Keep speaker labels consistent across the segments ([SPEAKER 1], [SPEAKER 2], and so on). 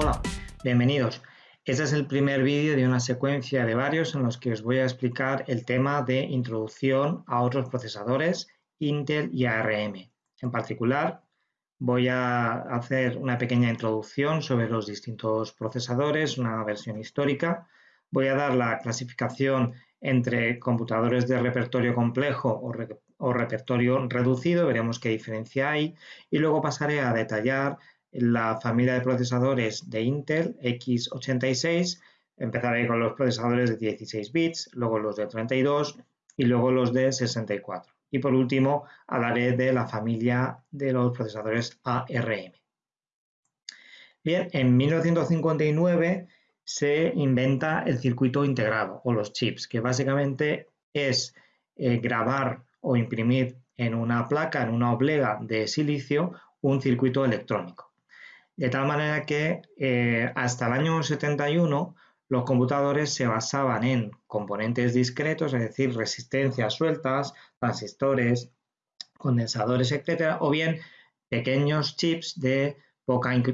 [SPEAKER 1] Hola, bienvenidos. Este es el primer vídeo de una secuencia de varios en los que os voy a explicar el tema de introducción a otros procesadores Intel y ARM. En particular, voy a hacer una pequeña introducción sobre los distintos procesadores, una versión histórica. Voy a dar la clasificación entre computadores de repertorio complejo o, repertorio reducido, veremos qué diferencia hay, y luego pasaré a detallar la familia de procesadores de Intel x86, empezaré con los procesadores de 16 bits, luego los de 32 y luego los de 64. Y por último, hablaré de la familia de los procesadores ARM. Bien, en 1959 se inventa el circuito integrado o los chips, que básicamente es eh, grabar o imprimir en una placa, en una oblega de silicio, un circuito electrónico. De tal manera que eh, hasta el año 71 los computadores se basaban en componentes discretos, es decir, resistencias sueltas, transistores, condensadores, etc., o bien pequeños chips de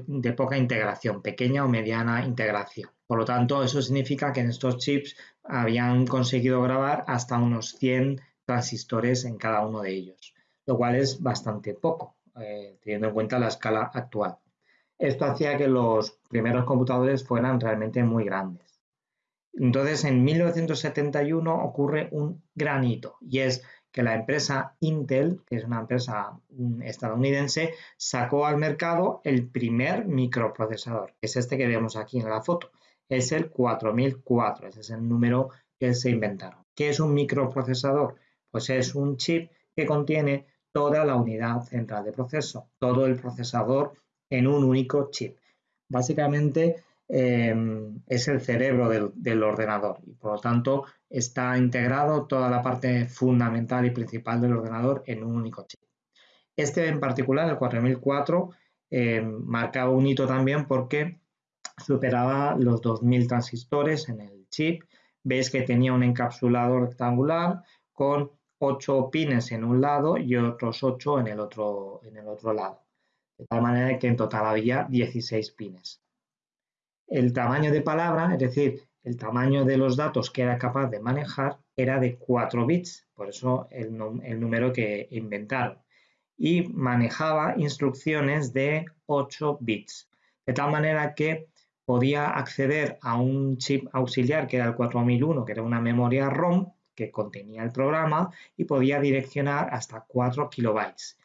[SPEAKER 1] de poca integración, pequeña o mediana integración. Por lo tanto, eso significa que en estos chips habían conseguido grabar hasta unos 100 transistores en cada uno de ellos, lo cual es bastante poco, eh, teniendo en cuenta la escala actual. Esto hacía que los primeros computadores fueran realmente muy grandes. Entonces, en 1971 ocurre un gran hito y es que la empresa Intel, que es una empresa mm, estadounidense, sacó al mercado el primer microprocesador, que es este que vemos aquí en la foto. Es el 4004, ese es el número que se inventaron. ¿Qué es un microprocesador? Pues es un chip que contiene toda la unidad central de proceso, todo el procesador en un único chip. Básicamente Em, es el cerebro del, ordenador y por lo tanto está integrado toda la parte fundamental y principal del ordenador en un único chip. Este en particular, el 4004, em, marcaba un hito también porque superaba los 2000 transistores en el chip. Veis que tenía un encapsulado rectangular con 8 pines en un lado y otros 8 en el otro, en el otro lado. De tal manera que en total había 16 pines. El tamaño de palabra, es decir, el tamaño de los datos que era capaz de manejar era de 4 bits, por eso el, número que inventaron. Y manejaba instrucciones de 8 bits, de tal manera que podía acceder a un chip auxiliar que era el 4001, que era una memoria ROM que contenía el programa y podía direccionar hasta 4 kilobytes.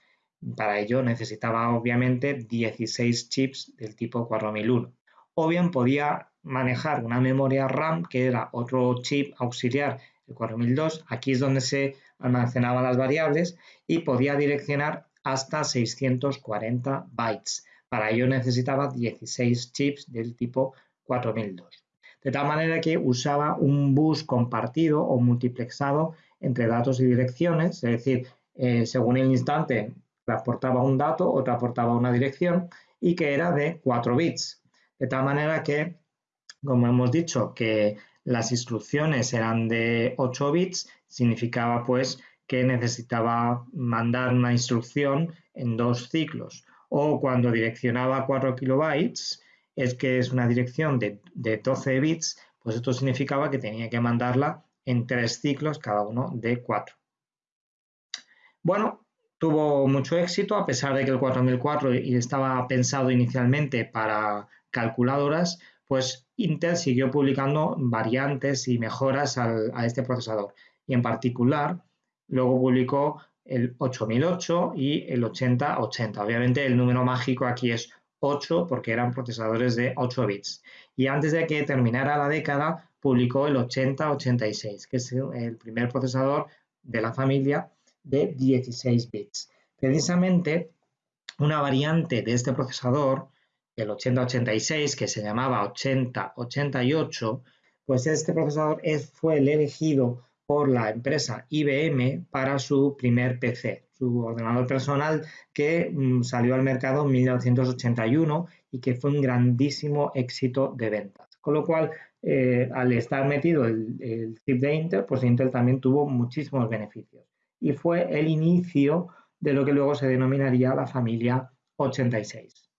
[SPEAKER 1] Para ello necesitaba obviamente 16 chips del tipo 4001 o bien podía manejar una memoria RAM que era otro chip auxiliar, el 4002, aquí es donde se almacenaban las variables y podía direccionar hasta 640 bytes. Para ello necesitaba 16 chips del tipo 4002. De tal manera que usaba un bus compartido o multiplexado entre datos y direcciones, es decir, eh, según el instante transportaba un dato o transportaba una dirección y que era de 4 bits. De tal manera que, como hemos dicho, que las instrucciones eran de 8 bits, significaba pues que necesitaba mandar una instrucción en dos ciclos. O cuando direccionaba 4 kilobytes, es que es una dirección de, de 12 bits, pues esto significaba que tenía que mandarla en tres ciclos, cada uno de 4. Bueno, tuvo mucho éxito, a pesar de que el 4004 estaba pensado inicialmente para calculadoras, pues Intel siguió publicando variantes y mejoras a este procesador. Y en particular, luego publicó el 8008 y el 8080. Obviamente el número mágico aquí es 8 porque eran procesadores de 8 bits. Y antes de que terminara la década, publicó el 8086, que es el primer procesador de la familia de 16 bits. Precisamente una variante de este procesador el 8086, que se llamaba 8088, pues este procesador fue el elegido por la empresa IBM para su primer PC, su ordenador personal que mm, salió al mercado en 1981 y que fue un grandísimo éxito de ventas. Con lo cual, eh, al estar metido el, el chip de Intel, pues Intel también tuvo muchísimos beneficios. Y fue el inicio de lo que luego se denominaría la familia 86.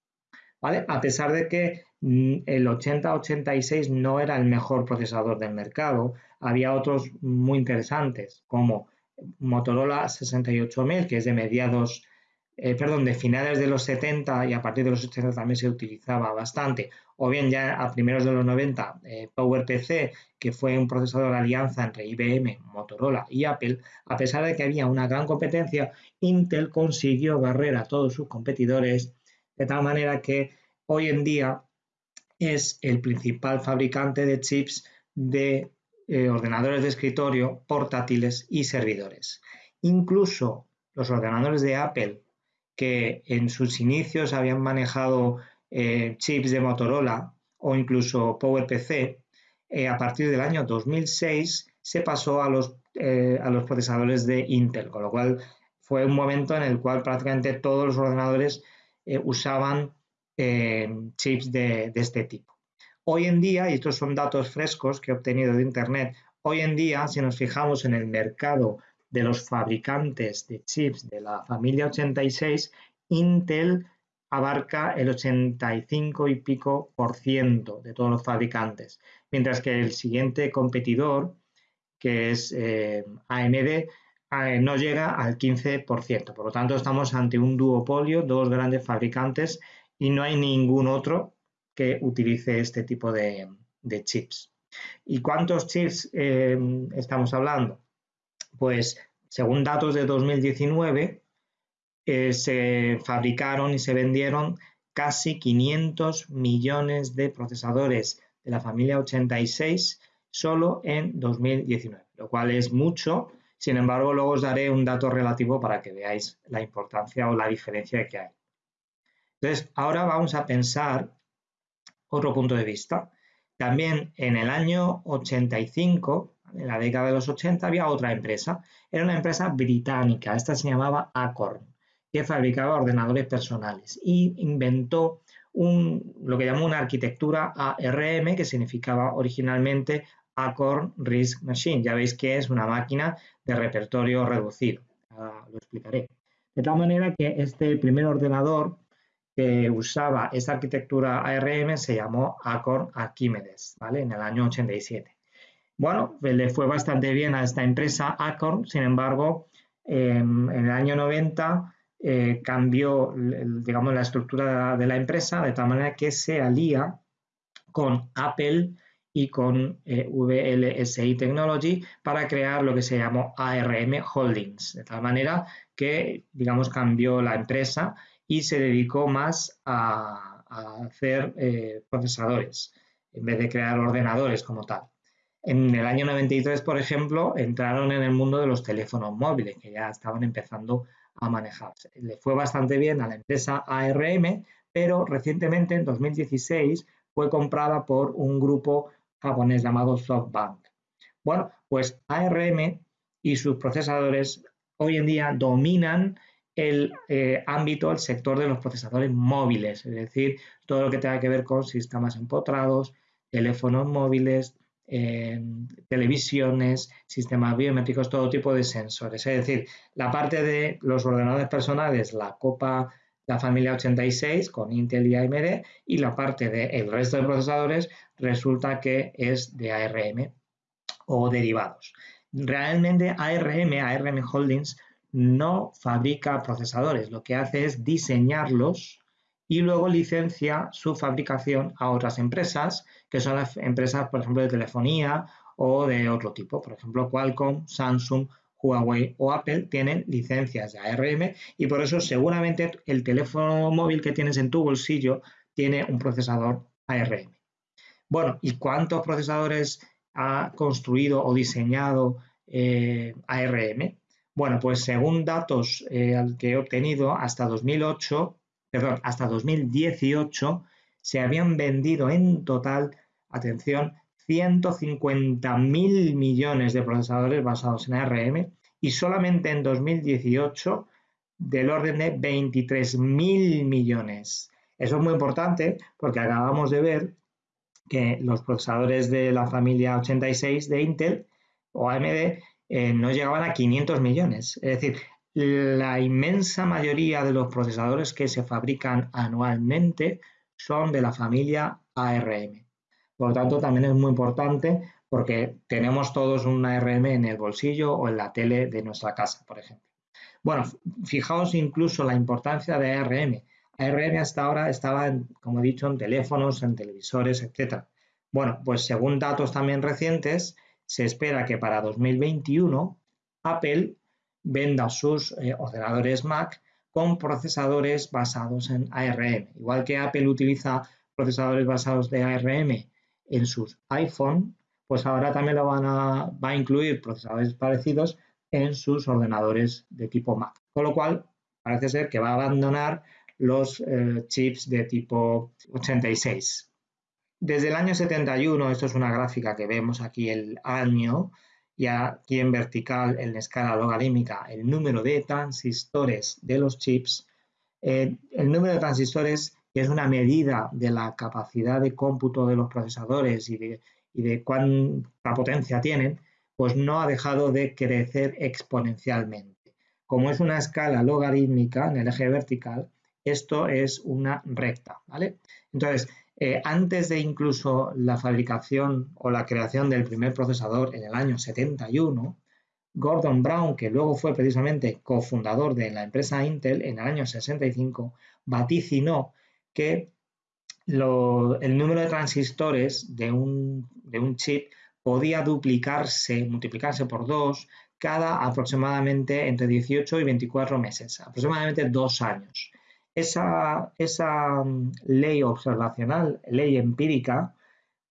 [SPEAKER 1] ¿vale? A pesar de que mm, el 8086 no era el mejor procesador del mercado, había otros muy interesantes, como Motorola 68000, que es de mediados eh, perdón, de finales de los 70 y a partir de los 80 también se utilizaba bastante, o bien ya a primeros de los 90 eh, PowerPC, que fue un procesador de alianza entre IBM, Motorola y Apple, a pesar de que había una gran competencia, Intel consiguió barrer a todos sus competidores de tal manera que hoy en día es el principal fabricante de chips de eh, ordenadores de escritorio, portátiles y servidores. Incluso los ordenadores de Apple que en sus inicios habían manejado eh, chips de Motorola o incluso PowerPC, eh, a partir del año 2006 se pasó a los, eh, a los procesadores de Intel, con lo cual fue un momento en el cual prácticamente todos los ordenadores usaban chips de, de este tipo. Hoy en día, y estos son datos frescos que he obtenido de Internet, hoy en día, si nos fijamos en el mercado de los fabricantes de chips de la familia 86, Intel abarca el 85 y pico por ciento de todos los fabricantes, mientras que el siguiente competidor, que es eh, AMD, eh, no llega al 15%. Por lo tanto, estamos ante un duopolio, dos grandes fabricantes y no hay ningún otro que utilice este tipo de, chips. ¿Y cuántos chips eh, estamos hablando? Pues según datos de 2019, eh, se fabricaron y se vendieron casi 500 millones de procesadores de la familia 86 solo en 2019, lo cual es mucho. Sin embargo, luego os daré un dato relativo para que veáis la importancia o la diferencia que hay. Entonces, ahora vamos a pensar otro punto de vista. También en el año 85 en la década de los 80 había otra empresa. Era una empresa británica, esta se llamaba Acorn, que fabricaba ordenadores personales y inventó un, lo que llamó una arquitectura ARM, que significaba originalmente Acorn RISC Machine. Ya veis que es una máquina de repertorio reducido. lo explicaré. De tal manera que este primer ordenador que usaba esta arquitectura ARM se llamó Acorn Archimedes, ¿vale? En el año 87. Bueno, pues le fue bastante bien a esta empresa Acorn, sin embargo, em, en el año 90 eh, cambió digamos, la estructura de la empresa de tal manera que se alía con Apple y con eh, VLSI Technology para crear lo que se llamó ARM Holdings, de tal manera que, digamos, cambió la empresa y se dedicó más a, hacer eh, procesadores en vez de crear ordenadores como tal. En el año 93, por ejemplo, entraron en el mundo de los teléfonos móviles, que ya estaban empezando a manejarse. Le fue bastante bien a la empresa ARM, pero recientemente, en 2016, fue comprada por un grupo japonés llamado SoftBank. Bueno, pues ARM y sus procesadores hoy en día dominan el eh, ámbito, el sector de los procesadores móviles, es decir, todo lo que tenga que ver con sistemas empotrados, teléfonos móviles, televisiones, sistemas biométricos, todo tipo de sensores. Es decir, la parte de los ordenadores personales la copa la familia 86 con Intel y AMD y la parte del resto de procesadores resulta que es de ARM o derivados. Realmente ARM, ARM Holdings, no fabrica procesadores, lo que hace es diseñarlos y luego licencia su fabricación a otras empresas, que son las empresas, por ejemplo, de telefonía o de otro tipo. Por ejemplo, Qualcomm, Samsung, Huawei o Apple tienen licencias de ARM y por eso seguramente el teléfono móvil que tienes en tu bolsillo tiene un procesador ARM. Bueno, ¿y cuántos procesadores ha construido o diseñado eh, ARM? Bueno, pues según datos eh, que he obtenido hasta 2008, perdón, hasta 2018 se habían vendido en total, atención, 150.000 millones de procesadores basados en ARM y solamente en 2018 del orden de 23.000 millones. Eso es muy importante porque acabamos de ver que los procesadores de la familia 86 de Intel o AMD eh, no llegaban a 500 millones. Es decir, la inmensa mayoría de los procesadores que se fabrican anualmente son de la familia ARM. Por lo tanto, también es muy importante porque tenemos todos un ARM en el bolsillo o en la tele de nuestra casa, por ejemplo. Bueno, fijaos incluso la importancia de ARM. ARM hasta ahora estaba, como he dicho, en teléfonos, en televisores, etc. Bueno, pues según datos también recientes, se espera que para 2021 Apple venda sus eh, ordenadores Mac con procesadores basados en ARM. Igual que Apple utiliza procesadores basados de ARM en sus iPhone, pues ahora también lo van a, va a incluir procesadores parecidos en sus ordenadores de tipo Mac. Con lo cual, parece ser que va a abandonar los eh, chips de tipo 86. Desde el año 71, esto es una gráfica que vemos aquí el año, y aquí en vertical, en escala logarítmica, el número de transistores de los chips. Eh, el número de transistores, que es una medida de la capacidad de cómputo de los procesadores y de, y de cuánta potencia tienen, pues no ha dejado de crecer exponencialmente. Como es una escala logarítmica en el eje vertical, esto es una recta, ¿vale? Entonces, eh, antes de incluso la fabricación o la creación del primer procesador en el año 71, Gordon Brown, que luego fue precisamente cofundador de la empresa Intel en el año 65, vaticinó que el número de transistores de un, de un chip podía duplicarse, multiplicarse por dos cada aproximadamente entre 18 y 24 meses, aproximadamente dos años esa, esa mm, ley observacional, ley empírica,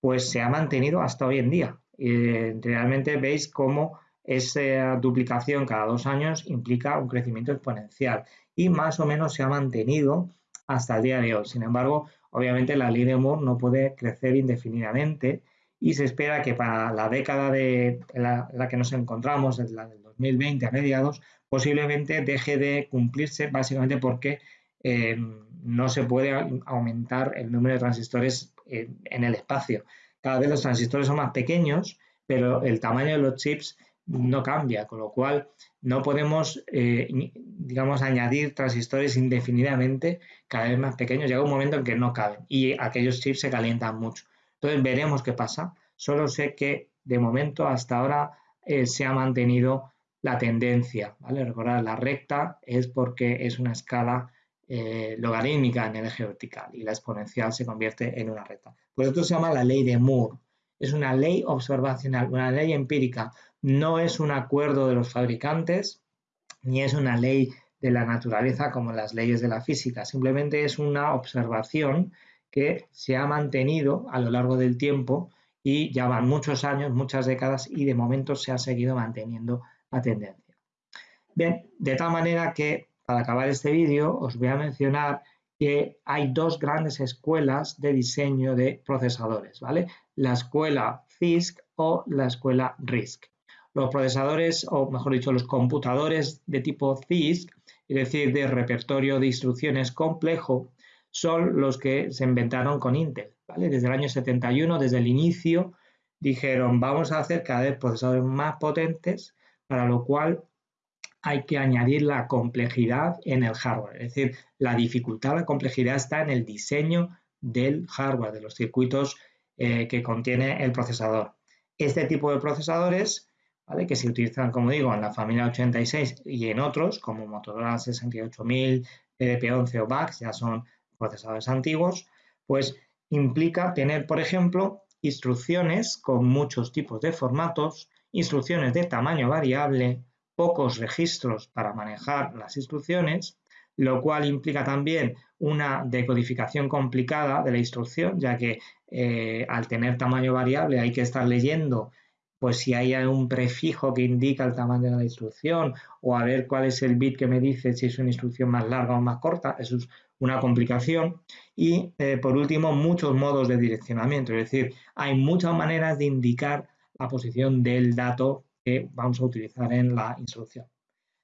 [SPEAKER 1] pues se ha mantenido hasta hoy en día. realmente veis cómo esa duplicación cada dos años implica un crecimiento exponencial y más o menos se ha mantenido hasta el día de hoy. Sin embargo, obviamente la ley de Moore no puede crecer indefinidamente y se espera que para la década de la, la que nos encontramos, la del 2020 a mediados, posiblemente deje de cumplirse básicamente porque eh, no se puede aumentar el número de transistores en el espacio. Cada vez los transistores son más pequeños, pero el tamaño de los chips no cambia, con lo cual no podemos, eh, digamos, añadir transistores indefinidamente cada vez más pequeños. Llega un momento en que no caben y aquellos chips se calientan mucho. Entonces veremos qué pasa. Solo sé que de momento hasta ahora eh, se ha mantenido la tendencia. ¿vale? Recordar, la recta es porque es una escala eh, logarítmica en el eje vertical y la exponencial se convierte en una recta. Por esto se llama la ley de Moore. Es una ley observacional, una ley empírica. No es un acuerdo de los fabricantes ni es una ley de la naturaleza como las leyes de la física. Simplemente es una observación que se ha mantenido a lo largo del tiempo y ya van muchos años, muchas décadas y de momento se ha seguido manteniendo la tendencia. Bien, de tal manera que para acabar este vídeo os voy a mencionar que hay dos grandes escuelas de diseño de procesadores, ¿vale? La escuela CISC o la escuela RISC. Los procesadores, o mejor dicho, los computadores de tipo CISC, es decir, de repertorio de instrucciones complejo, son los que se inventaron con Intel, ¿vale? Desde el año 71, desde el inicio, dijeron, vamos a hacer cada vez procesadores más potentes, para lo cual hay que añadir la complejidad en el hardware. Es decir, la dificultad, la complejidad está en el diseño del hardware, de los circuitos eh, que contiene el procesador. Este tipo de procesadores, que se utilizan, como digo, en la familia 86 y en otros, como Motorola 68000, PDP-11 o VAX, ya son procesadores antiguos, pues implica tener, por ejemplo, instrucciones con muchos tipos de formatos, instrucciones de tamaño variable, pocos registros para manejar las instrucciones, lo cual implica también una decodificación complicada de la instrucción, ya que eh, al tener tamaño variable hay que estar leyendo pues si hay un prefijo que indica el tamaño de la instrucción o a ver cuál es el bit que me dice si es una instrucción más larga o más corta, eso es una complicación. Y eh, por último, muchos modos de direccionamiento, es decir, hay muchas maneras de indicar la posición del dato vamos a utilizar en la instrucción.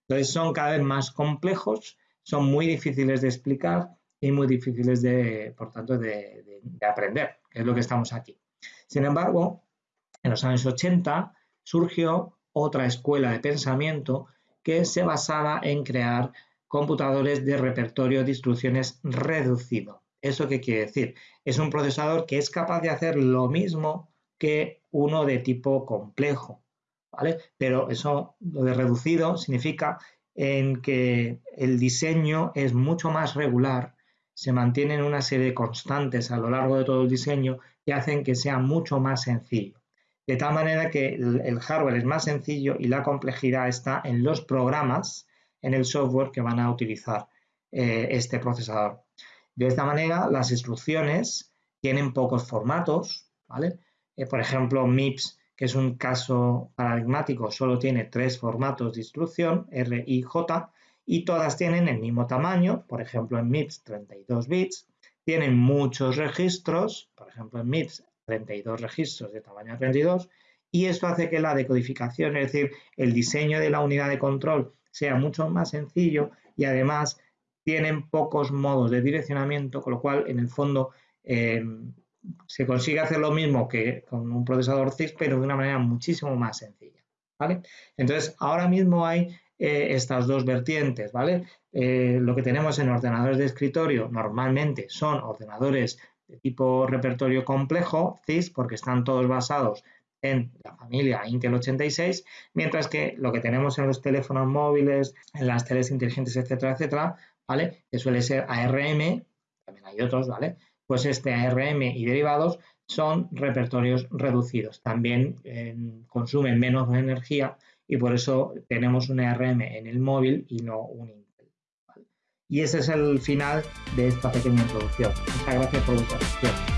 [SPEAKER 1] Entonces son cada vez más complejos, son muy difíciles de explicar y muy difíciles de, por tanto, de, aprender, que es lo que estamos aquí. Sin embargo, en los años 80 surgió otra escuela de pensamiento que se basaba en crear computadores de repertorio de instrucciones reducido. ¿Eso qué quiere decir? Es un procesador que es capaz de hacer lo mismo que uno de tipo complejo, Pero eso, lo de reducido, significa en que el diseño es mucho más regular, se mantienen una serie de constantes a lo largo de todo el diseño y hacen que sea mucho más sencillo. De tal manera que el, hardware es más sencillo y la complejidad está en los programas, en el software que van a utilizar eh, este procesador. De esta manera, las instrucciones tienen pocos formatos, ¿vale? Eh, por ejemplo, MIPS, que es un caso paradigmático, solo tiene tres formatos de instrucción, R, I, J, y todas tienen el mismo tamaño, por ejemplo, en MIPS 32 bits, tienen muchos registros, por ejemplo, en MIPS 32 registros de tamaño 32 y esto hace que la decodificación, es decir, el diseño de la unidad de control sea mucho más sencillo y además tienen pocos modos de direccionamiento, con lo cual en el fondo eh, se consigue hacer lo mismo que con un procesador CIS, pero de una manera muchísimo más sencilla. ¿vale? Entonces, ahora mismo hay eh, estas dos vertientes. ¿vale? Eh, lo que tenemos en ordenadores de escritorio normalmente son ordenadores de tipo repertorio complejo, CIS, porque están todos basados en la familia Intel 86, mientras que lo que tenemos en los teléfonos móviles, en las teles inteligentes, etcétera, etcétera, ¿vale? Que suele ser ARM, también hay otros, ¿vale? Pues este ARM y derivados son repertorios reducidos. También eh, consumen menos energía y por eso tenemos un ARM en el móvil y no un Intel. Y ese es el final de esta pequeña introducción. Muchas gracias por vuestra atención.